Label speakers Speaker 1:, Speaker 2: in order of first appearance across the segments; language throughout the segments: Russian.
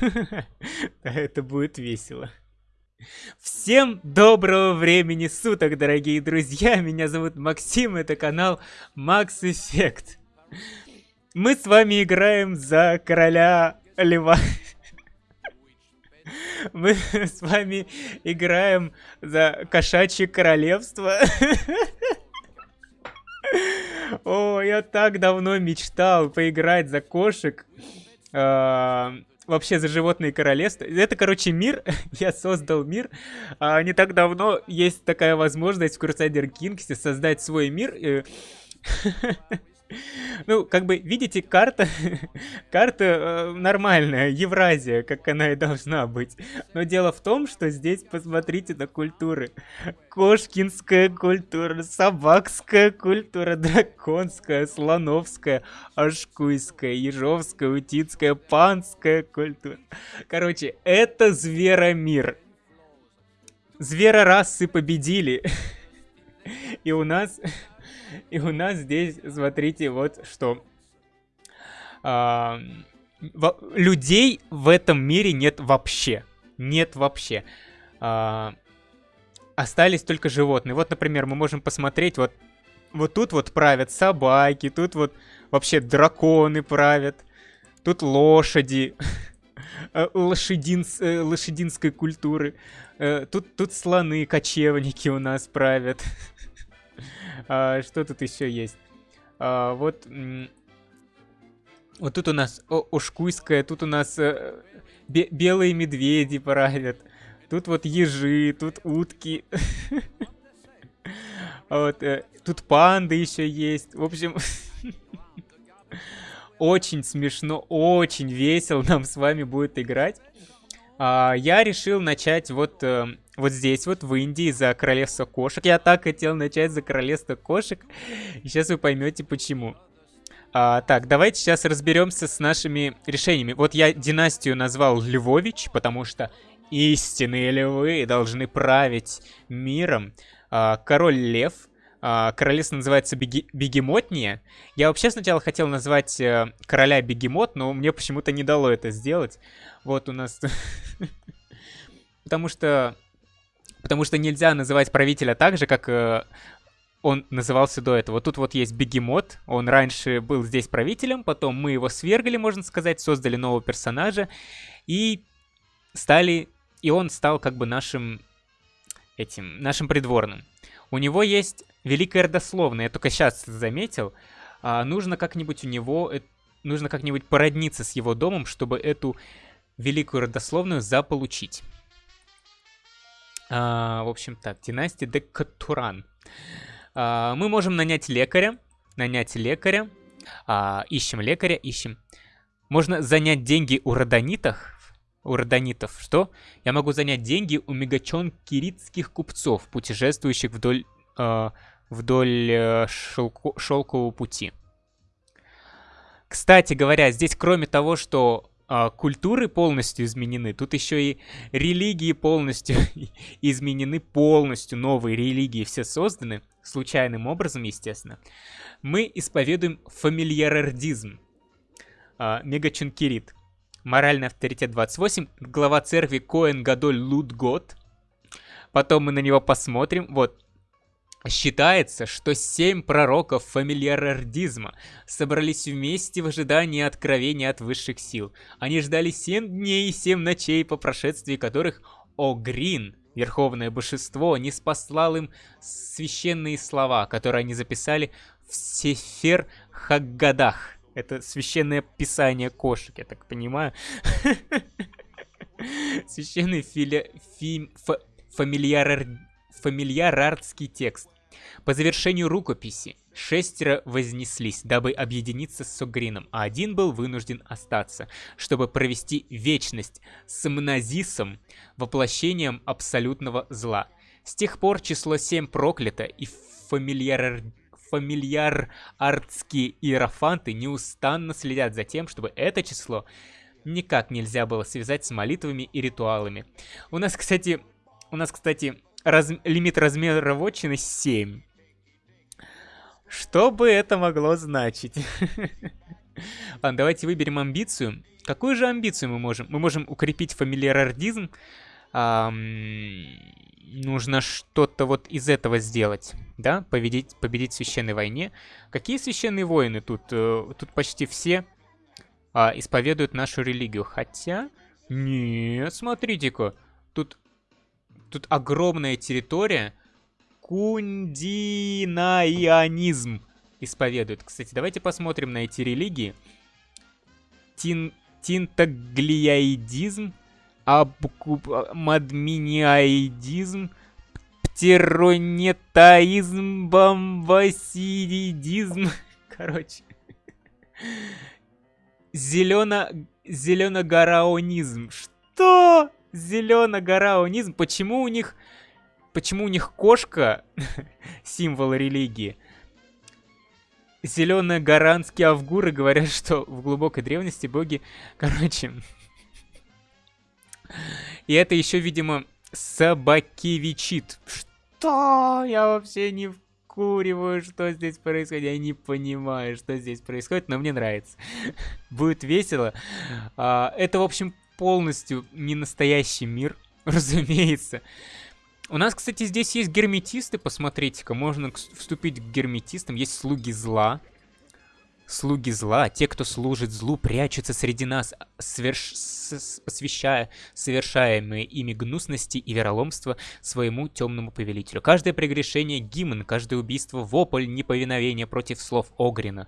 Speaker 1: Это будет весело. Всем доброго времени суток, дорогие друзья! Меня зовут Максим, это канал Max Effect. Мы с вами играем за короля льва. Мы с вами играем за кошачье королевство. О, я так давно мечтал поиграть за кошек. Вообще за животные королевства. Это, короче, мир. я создал мир. А, не так давно есть такая возможность в Crusader Kings создать свой мир. Ну, как бы, видите, карта, карта э, нормальная, Евразия, как она и должна быть. Но дело в том, что здесь, посмотрите на культуры. Кошкинская культура, собакская культура, драконская, слоновская, ашкуйская, ежовская, утицкая, панская культура. Короче, это зверомир. Зверорасы победили. И у нас и у нас здесь, смотрите, вот что. А, людей в этом мире нет вообще. Нет вообще. А, остались только животные. Вот, например, мы можем посмотреть, вот, вот тут вот правят собаки, тут вот вообще драконы правят, тут лошади, э, э, лошадинской культуры, э, тут, тут слоны, кочевники у нас правят. А, что тут еще есть? А, вот... Вот тут у нас Ушкуйская, тут у нас э, бе белые медведи правят. Тут вот ежи, тут утки. Вот, э, тут панды еще есть. В общем, очень смешно, очень весело нам с вами будет играть. А, я решил начать вот э, вот здесь вот, в Индии, за королевство кошек. Я так хотел начать за королевство кошек. Сейчас вы поймете, почему. А, так, давайте сейчас разберемся с нашими решениями. Вот я династию назвал Львович, потому что истинные львы должны править миром. А, король лев. А, королевство называется Беги Бегемотния. Я вообще сначала хотел назвать э, короля Бегемот, но мне почему-то не дало это сделать. Вот у нас... Потому что потому что нельзя называть правителя так же, как э, он назывался до этого. Тут вот есть Бегемот, он раньше был здесь правителем, потом мы его свергли, можно сказать, создали нового персонажа, и стали, и он стал как бы нашим, этим, нашим придворным. У него есть великая родословная, я только сейчас заметил, а, нужно как-нибудь у него, э, нужно как-нибудь породниться с его домом, чтобы эту великую родословную заполучить. А, в общем так, династия Декатуран. А, мы можем нанять лекаря. Нанять лекаря. А, ищем лекаря, ищем. Можно занять деньги у родонитов. У родонитов. Что? Я могу занять деньги у мегачон киритских купцов, путешествующих вдоль, э, вдоль э, шелко шелкового пути. Кстати говоря, здесь кроме того, что а, культуры полностью изменены, тут еще и религии полностью изменены, полностью новые религии все созданы, случайным образом, естественно. Мы исповедуем фамильярардизм, мегачункирит, моральный авторитет 28, глава церкви Коэн Гадоль Лутгот. Потом мы на него посмотрим. Вот, Считается, что семь пророков фамильярардизма собрались вместе в ожидании откровения от высших сил. Они ждали семь дней и семь ночей, по прошествии которых Огрин, верховное божество, не спаслал им священные слова, которые они записали в Сефер Хаггадах. Это священное писание кошек, я так понимаю. Священный фили... фи... фамильяр... фамильярардский текст. По завершению рукописи шестеро вознеслись, дабы объединиться с Согрином, а один был вынужден остаться, чтобы провести вечность с Мназисом, воплощением абсолютного зла. С тех пор число 7 проклято, и фамильяр... фамильяр-артские иерофанты неустанно следят за тем, чтобы это число никак нельзя было связать с молитвами и ритуалами. У нас, кстати, у нас, кстати, раз, лимит размера вотчины 7. Что бы это могло значить? Ладно, давайте выберем амбицию. Какую же амбицию мы можем? Мы можем укрепить фамильярардизм. Нужно что-то вот из этого сделать, да? Победить, победить в священной войне. Какие священные воины тут? Э, тут почти все а, исповедуют нашу религию. Хотя... Нет, смотрите-ка. Тут, тут огромная территория. Кундинаянизм исповедуют. Кстати, давайте посмотрим на эти религии. Тин, тинтаглиаидизм, абкубмадминиаидизм, птеронетаизм, бомбасидизм. Короче. Зелено... Зеленогораонизм. Что? Зеленогораонизм? Почему у них... Почему у них кошка символ религии? Зеленые гаранские авгуры говорят, что в глубокой древности боги... Короче... И это еще, видимо, собакевичит. Что? Я вообще не вкуриваю, что здесь происходит. Я не понимаю, что здесь происходит, но мне нравится. Будет весело. А, это, в общем, полностью не настоящий мир, разумеется. У нас, кстати, здесь есть герметисты, посмотрите-ка. Можно вступить к герметистам. Есть слуги зла. Слуги зла, те, кто служит злу, прячутся среди нас, сверш... посвящая совершаемые ими гнусности и вероломство своему темному повелителю. Каждое прегрешение — гимн, каждое убийство — вопль неповиновения против слов Огрина.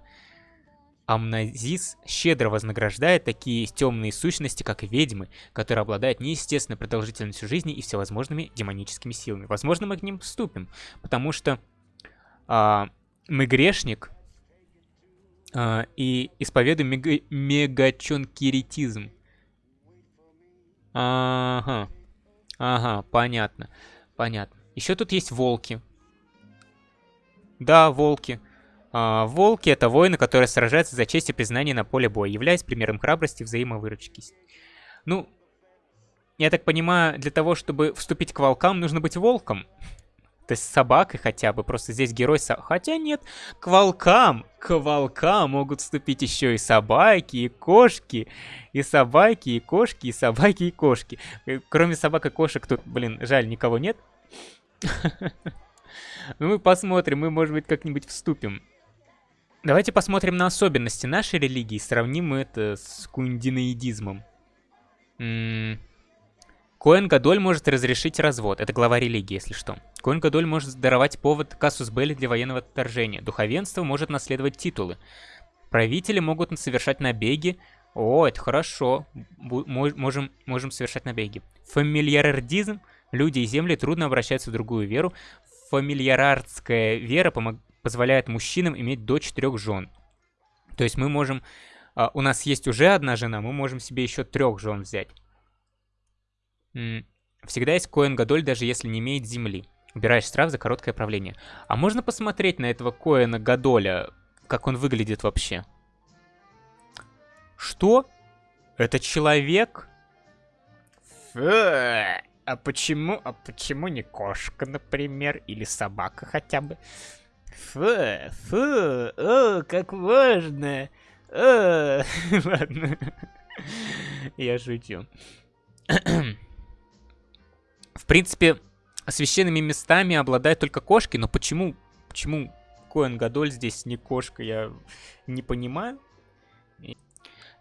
Speaker 1: Амназис щедро вознаграждает такие темные сущности, как ведьмы, которые обладают неестественной продолжительностью жизни и всевозможными демоническими силами. Возможно, мы к ним вступим, потому что а, мы грешник, а, и исповедуем мега мегачонкиритизм. Ага. Ага, понятно. Понятно. Еще тут есть волки. Да, волки. А, волки — это воины, которые сражаются за честь и признание на поле боя, являясь примером храбрости и взаимовыручки. Ну, я так понимаю, для того, чтобы вступить к волкам, нужно быть волком. То есть с собакой хотя бы, просто здесь герой... Со... Хотя нет, к волкам, к волкам могут вступить еще и собаки, и кошки, и собаки, и кошки, и собаки, и кошки. Э, кроме собак и кошек тут, блин, жаль, никого нет. Ну мы посмотрим, мы, может быть, как-нибудь вступим. Давайте посмотрим на особенности нашей религии, сравним это с кундинаидизмом. Коэн Гадоль может разрешить развод. Это глава религии, если что. Коэн Гадоль может даровать повод Кассус Белли для военного вторжения. Духовенство может наследовать титулы. Правители могут совершать набеги. О, это хорошо. Бу можем, можем совершать набеги. Фамильярдизм. Люди и земли трудно обращаются в другую веру. Фамильярардская вера позволяет мужчинам иметь до четырех жен. То есть мы можем... Uh, у нас есть уже одна жена, мы можем себе еще трех жен взять. Всегда есть Коэн Гадоль, даже если не имеет земли. Убираешь штраф за короткое правление. А можно посмотреть на этого Коэна Гадоля, как он выглядит вообще? Что? Это человек? Фу, а почему, а почему не кошка, например, или собака хотя бы? Фу, фу, о, как важно. О, ладно, я шучу. В принципе, священными местами обладают только кошки, но почему, почему Коэн Гадоль здесь не кошка, я не понимаю.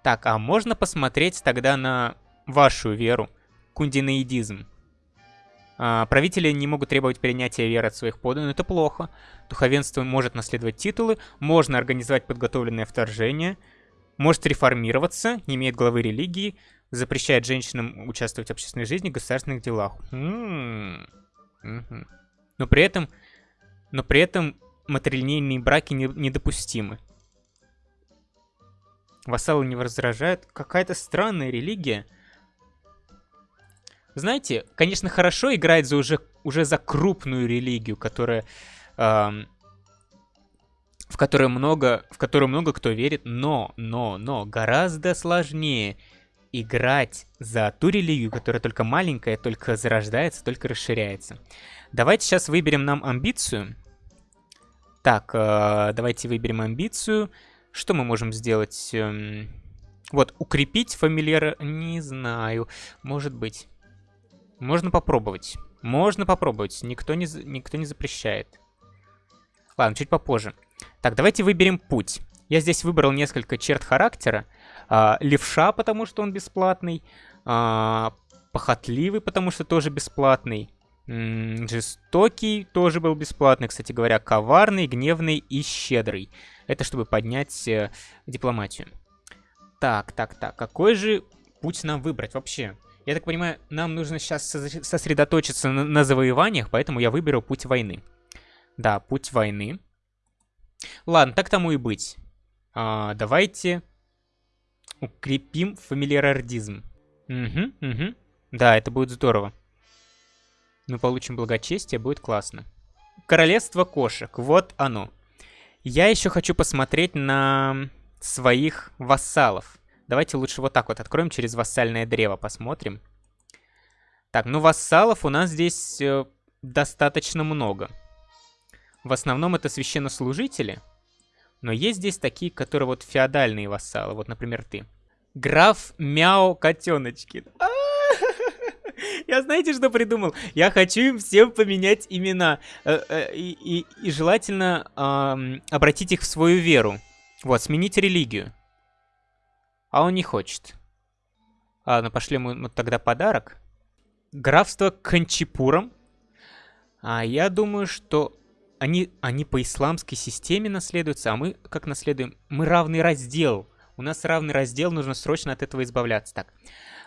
Speaker 1: Так, а можно посмотреть тогда на вашу веру, кундинаидизм? А, правители не могут требовать принятия веры от своих подданных, это плохо. Духовенство может наследовать титулы, можно организовать подготовленное вторжение, может реформироваться, не имеет главы религии, запрещает женщинам участвовать в общественной жизни, государственных делах. Но при этом, но при этом матрилинейные браки не, недопустимы. Вассалы не возражают. Какая-то странная религия. Знаете, конечно, хорошо играть за уже, уже за крупную религию, которая... Эм, в которой много, в которую много кто верит, но, но, но гораздо сложнее играть за ту религию, которая только маленькая, только зарождается, только расширяется. Давайте сейчас выберем нам амбицию. Так, э, давайте выберем амбицию. Что мы можем сделать? Эм, Вот, укрепить фамильяра... Не знаю. Может быть. Можно попробовать. Можно попробовать. Никто не, никто не запрещает. Ладно, чуть попозже. Так, давайте выберем путь. Я здесь выбрал несколько черт характера. А, левша, потому что он бесплатный. А, похотливый, потому что тоже бесплатный. Жестокий тоже был бесплатный, кстати говоря. Коварный, гневный и щедрый. Это чтобы поднять э, дипломатию. Так, так, так. Какой же путь нам выбрать вообще? Я так понимаю, нам нужно сейчас сосредоточиться на, на завоеваниях, поэтому я выберу путь войны. Да, путь войны. Ладно, так тому и быть. А, давайте укрепим фамильярардизм. Угу, угу. Да, это будет здорово. Мы получим благочестие, будет классно. Королевство кошек, вот оно. Я еще хочу посмотреть на своих вассалов. Давайте лучше вот так вот откроем через вассальное древо, посмотрим. Так, ну вассалов у нас здесь э, достаточно много. В основном это священнослужители. Но есть здесь такие, которые вот феодальные вассалы. Вот, например, ты. Граф Мяу Котеночкин. А! Я знаете, что придумал? Я хочу им всем поменять имена. Э, э, и, и, и желательно обратить их в свою веру. Вот, сменить религию. А он не хочет. Ладно, пошли ему тогда подарок. Графство Кончипуром. А я думаю, что они, они по исламской системе наследуются, а мы как наследуем? Мы равный раздел. У нас равный раздел, нужно срочно от этого избавляться. Так,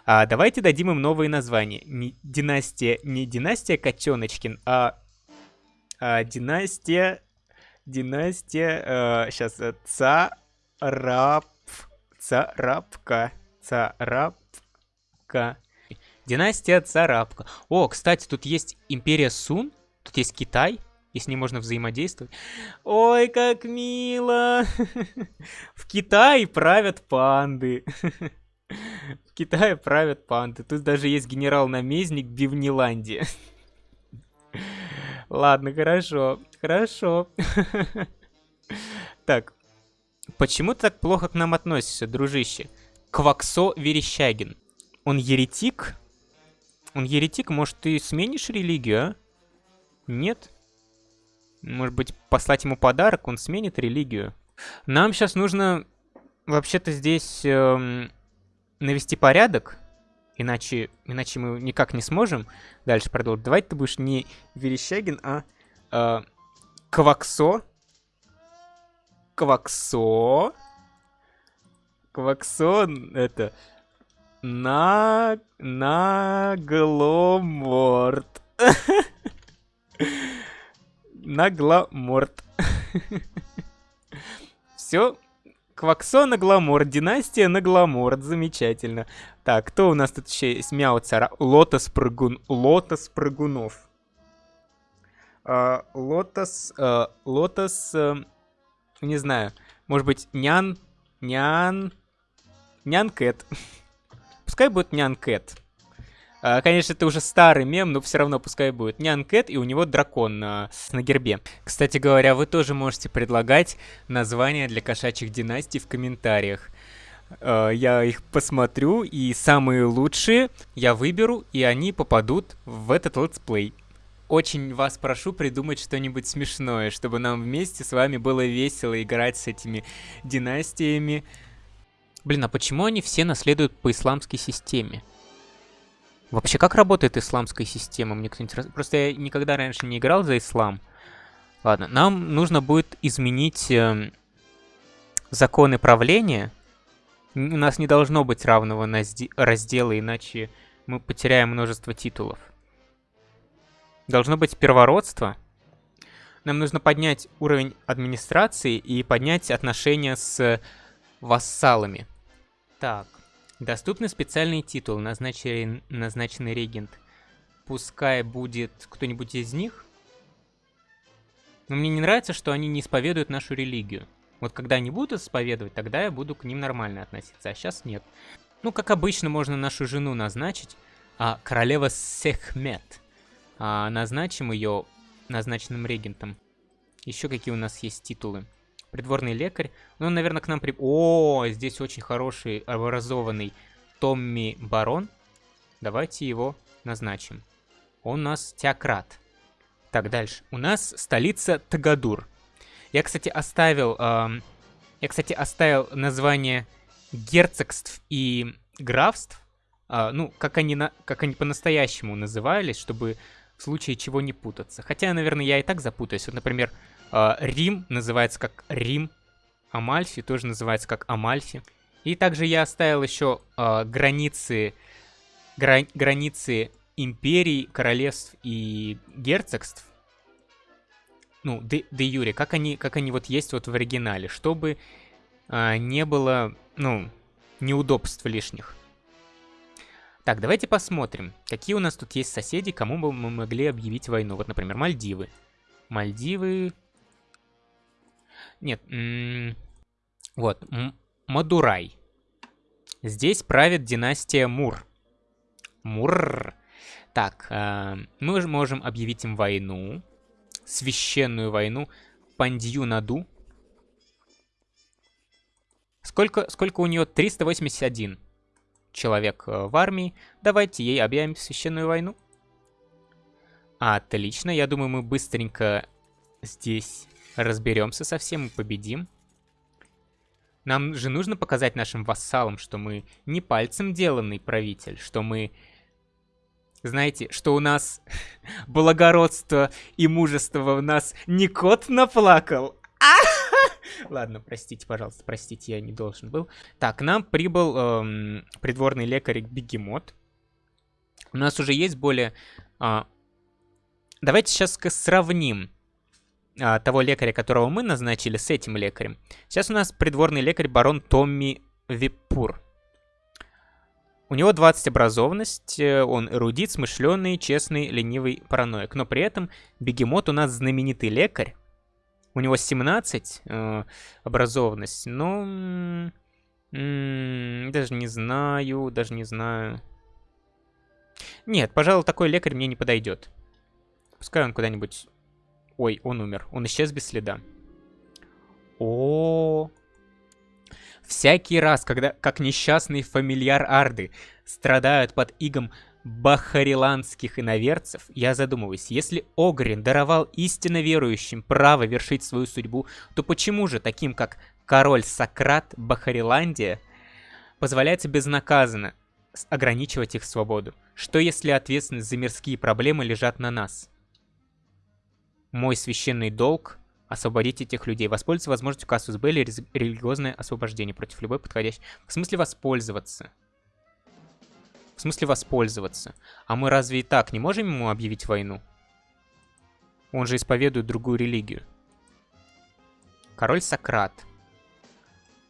Speaker 1: а, давайте дадим им новые названия. Не, династия, не династия Котеночкин, а, а династия, династия, а, сейчас, э, Царап Царапка. Царапка. Династия Царапка. О, кстати, тут есть Империя Сун. Тут есть Китай. И с ним можно взаимодействовать. Ой, как мило! В Китае правят панды. В Китае правят панды. Тут даже есть генерал-наместник Бивниландия. Ладно, хорошо. Хорошо. Так, Почему ты так плохо к нам относишься, дружище? Кваксо Верещагин. Он еретик? Он еретик? Может, ты сменишь религию, а? Нет? Может быть, послать ему подарок, он сменит религию. Нам сейчас нужно вообще-то здесь эм, навести порядок, иначе, иначе мы никак не сможем дальше продолжить. Давайте ты будешь не Верещагин, а э, Кваксо Кваксо. Кваксо это... На... Нагломорт. Нагломорт. Все. Кваксо Нагломорт. Династия Нагломорт. Замечательно. Так, кто у нас тут еще есть? Мяу цара. Лотос Прыгун. Лотос Прыгунов. Uh, лотос... Uh, лотос... Uh, не знаю, может быть, нян, нян, нян Кэт. Пускай будет нян Кэт. А, конечно, это уже старый мем, но все равно пускай будет нян Кэт, и у него дракон на, на гербе. Кстати говоря, вы тоже можете предлагать названия для кошачьих династий в комментариях. А, я их посмотрю, и самые лучшие я выберу, и они попадут в этот летсплей очень вас прошу придумать что-нибудь смешное, чтобы нам вместе с вами было весело играть с этими династиями. Блин, а почему они все наследуют по исламской системе? Вообще, как работает исламская система? Мне кто-нибудь раз... Просто я никогда раньше не играл за ислам. Ладно, нам нужно будет изменить э, законы правления. У нас не должно быть равного раздела, иначе мы потеряем множество титулов. Должно быть первородство. Нам нужно поднять уровень администрации и поднять отношения с вассалами. Так, доступны специальные титулы, назначенный, назначенный регент. Пускай будет кто-нибудь из них. Но мне не нравится, что они не исповедуют нашу религию. Вот когда они будут исповедовать, тогда я буду к ним нормально относиться, а сейчас нет. Ну, как обычно, можно нашу жену назначить, а королева Сехмет а, назначим ее назначенным регентом. Еще какие у нас есть титулы? Придворный лекарь. Ну, он, наверное, к нам при... О, здесь очень хороший, образованный Томми Барон. Давайте его назначим. Он у нас теократ. Так, дальше. У нас столица Тагадур. Я, кстати, оставил... Э, я, кстати, оставил название герцогств и графств. Э, ну, как они, на, как они по-настоящему назывались, чтобы в случае чего не путаться. Хотя, наверное, я и так запутаюсь. Вот, например, Рим называется как Рим. Амальфи тоже называется как Амальфи. И также я оставил еще э, границы, гра границы империй, королевств и герцогств, ну, де, де юре, как они, как они вот есть вот в оригинале, чтобы а, не было, ну, неудобств лишних. Так, давайте посмотрим, какие у нас тут есть соседи, кому бы мы могли объявить войну. Вот, например, Мальдивы. Мальдивы... Нет, вот, Мадурай. Здесь правит династия Мур. Мур. Так, э, мы можем объявить им войну священную войну Пандью-Наду. Сколько, сколько у нее? 381 человек э, в армии. Давайте ей объявим священную войну. Отлично, я думаю, мы быстренько здесь разберемся со всем и победим. Нам же нужно показать нашим вассалам, что мы не пальцем деланный правитель, что мы знаете, что у нас благородство и мужество у нас не кот наплакал. Ладно, простите, пожалуйста, простите, я не должен был. Так, к нам прибыл эм, придворный лекарь Бегемот. У нас уже есть более... Э, давайте сейчас сравним того лекаря, которого мы назначили, с этим лекарем. Сейчас у нас придворный лекарь барон Томми Випур. У него 20 образованность, э, он эрудит, смышленый, честный, ленивый, параноик. Но при этом Бегемот у нас знаменитый лекарь. У него 17 э, образованность, но... даже не знаю, даже не знаю. Нет, пожалуй, такой лекарь мне не подойдет. Пускай он куда-нибудь... Ой, он умер. Он исчез без следа. О, -о, -о. Всякий раз, когда как несчастный фамильяр Арды страдают под игом бахариландских иноверцев, я задумываюсь, если Огрин даровал истинно верующим право вершить свою судьбу, то почему же таким, как король Сократ Бахариландия, позволяется безнаказанно ограничивать их свободу? Что если ответственность за мирские проблемы лежат на нас? Мой священный долг освободить этих людей. Воспользоваться возможностью Кассус Белли религиозное освобождение против любой подходящей. В смысле воспользоваться? В смысле воспользоваться? А мы разве и так не можем ему объявить войну? Он же исповедует другую религию. Король Сократ.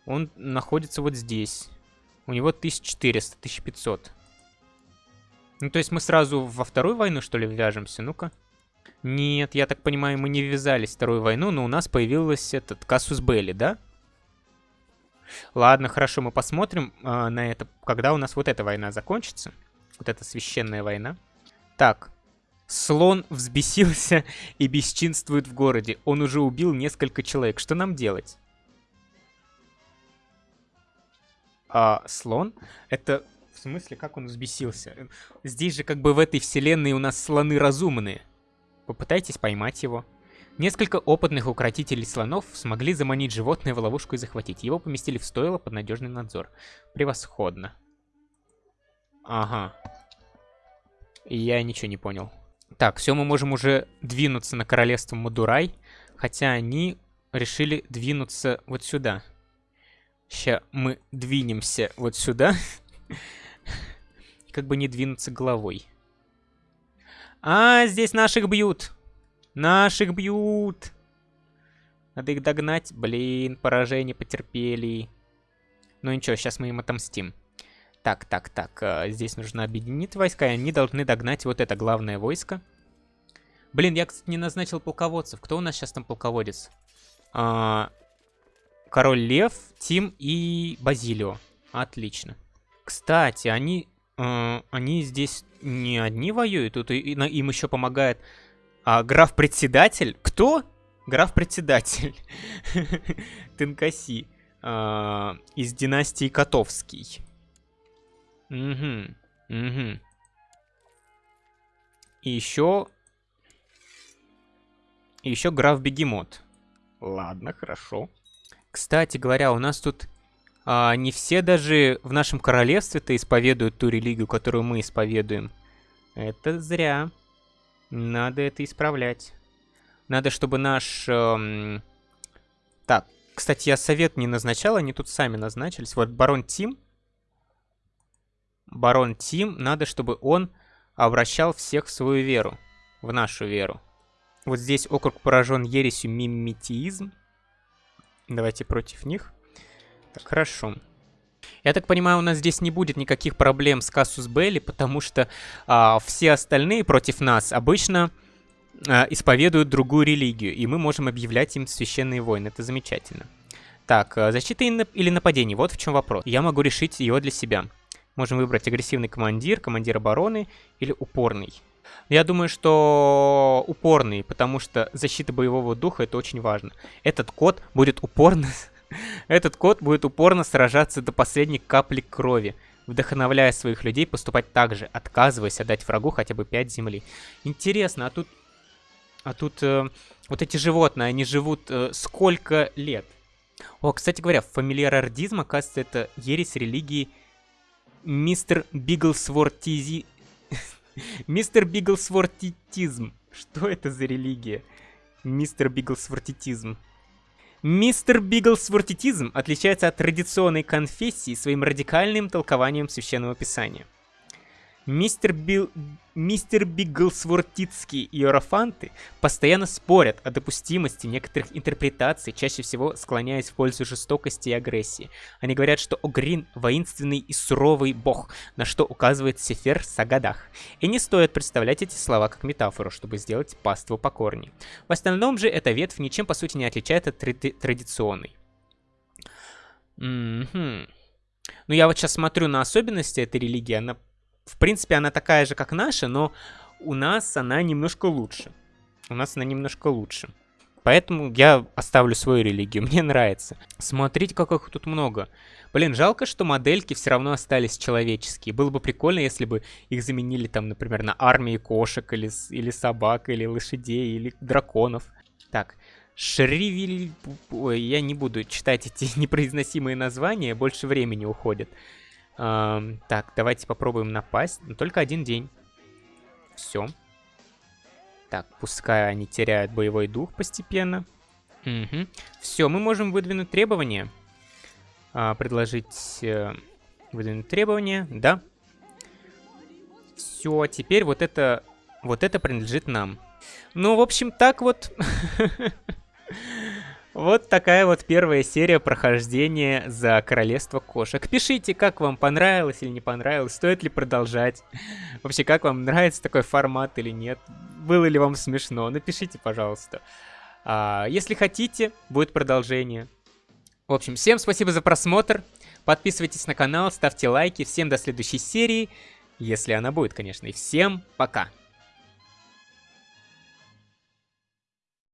Speaker 1: Он находится вот здесь. У него 1400, 1500. Ну, то есть мы сразу во вторую войну, что ли, вяжемся? Ну-ка. Нет, я так понимаю, мы не ввязались в Вторую войну, но у нас появился этот Кассус Белли, да? Ладно, хорошо, мы посмотрим э, на это, когда у нас вот эта война закончится. Вот эта священная война. Так, слон взбесился и бесчинствует в городе. Он уже убил несколько человек. Что нам делать? А, слон? Это в смысле, как он взбесился? Здесь же как бы в этой вселенной у нас слоны разумные. Попытайтесь поймать его. Несколько опытных укротителей слонов смогли заманить животное в ловушку и захватить. Его поместили в стойло под надежный надзор. Превосходно. Ага. Я ничего не понял. Так, все, мы можем уже двинуться на королевство Мадурай. Хотя они решили двинуться вот сюда. Сейчас мы двинемся вот сюда. Как бы не двинуться головой. А, здесь наших бьют. Наших бьют. Надо их догнать. Блин, поражение потерпели. Ну ничего, сейчас мы им отомстим. Так, так, так. Э, здесь нужно объединить войска, и они должны догнать вот это главное войско. Блин, я, кстати, не назначил полководцев. Кто у нас сейчас там полководец? А, Король Лев, Тим и Базилио. Отлично. Кстати, они они здесь не одни воюют, тут им еще помогает а, граф-председатель. Кто? Граф-председатель. Тенкаси. А, из династии Котовский. Угу. Угу. И еще... И еще граф-бегемот. Ладно, хорошо. Кстати говоря, у нас тут а, не все даже в нашем королевстве-то исповедуют ту религию, которую мы исповедуем. Это зря. Надо это исправлять. Надо, чтобы наш... Эм... Так, кстати, я совет не назначал, они тут сами назначились. Вот барон Тим. Барон Тим, надо, чтобы он обращал всех в свою веру. В нашу веру. Вот здесь округ поражен ересью миметизм. Давайте против них. Так, хорошо. Я так понимаю, у нас здесь не будет никаких проблем с Кассус Белли, потому что а, все остальные против нас обычно а, исповедуют другую религию, и мы можем объявлять им священные войны. Это замечательно. Так, а, защита или нападение? Вот в чем вопрос. Я могу решить его для себя. Можем выбрать агрессивный командир, командир обороны или упорный. Я думаю, что упорный, потому что защита боевого духа это очень важно. Этот код будет упорно... Этот код будет упорно сражаться до последней капли крови, вдохновляя своих людей поступать так же, отказываясь отдать врагу хотя бы 5 земли. Интересно, а тут... А тут э, вот эти животные, они живут э, сколько лет? О, кстати говоря, фамильярардизм, оказывается, это ересь религии мистер Биглсвортизи... Мистер Биглсвортитизм. Что это за религия? Мистер Биглсвортитизм. Мистер Биглсвортитизм отличается от традиционной конфессии своим радикальным толкованием Священного Писания – Мистер, Бил... Мистер Бигглсвортицкий и Ерофанты постоянно спорят о допустимости некоторых интерпретаций, чаще всего склоняясь в пользу жестокости и агрессии. Они говорят, что Огрин — воинственный и суровый бог, на что указывает Сефер Сагадах. И не стоит представлять эти слова как метафору, чтобы сделать паству покорней. В остальном же эта ветвь ничем по сути не отличается от тради традиционной. Mm -hmm. Ну я вот сейчас смотрю на особенности этой религии, она в принципе, она такая же, как наша, но у нас она немножко лучше. У нас она немножко лучше. Поэтому я оставлю свою религию, мне нравится. Смотрите, как их тут много. Блин, жалко, что модельки все равно остались человеческие. Было бы прикольно, если бы их заменили там, например, на армии кошек, или, или собак, или лошадей, или драконов. Так, Шривель... Ой, я не буду читать эти непроизносимые названия, больше времени уходит. Эм, так, давайте попробуем напасть. Но только один день. Все. Так, пускай они теряют боевой дух постепенно. Угу. Все, мы можем выдвинуть требования. А, предложить э, выдвинуть требования. Да. Все, теперь вот это, вот это принадлежит нам. Ну, в общем, так вот. Вот такая вот первая серия прохождения за Королевство Кошек. Пишите, как вам понравилось или не понравилось, стоит ли продолжать. Вообще, как вам нравится такой формат или нет. Было ли вам смешно, напишите, пожалуйста. А, если хотите, будет продолжение. В общем, всем спасибо за просмотр. Подписывайтесь на канал, ставьте лайки. Всем до следующей серии, если она будет, конечно. И всем пока.